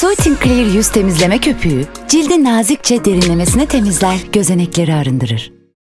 Soothing Clear yüz temizleme köpüğü, cildi nazikçe derinlemesine temizler, gözenekleri arındırır.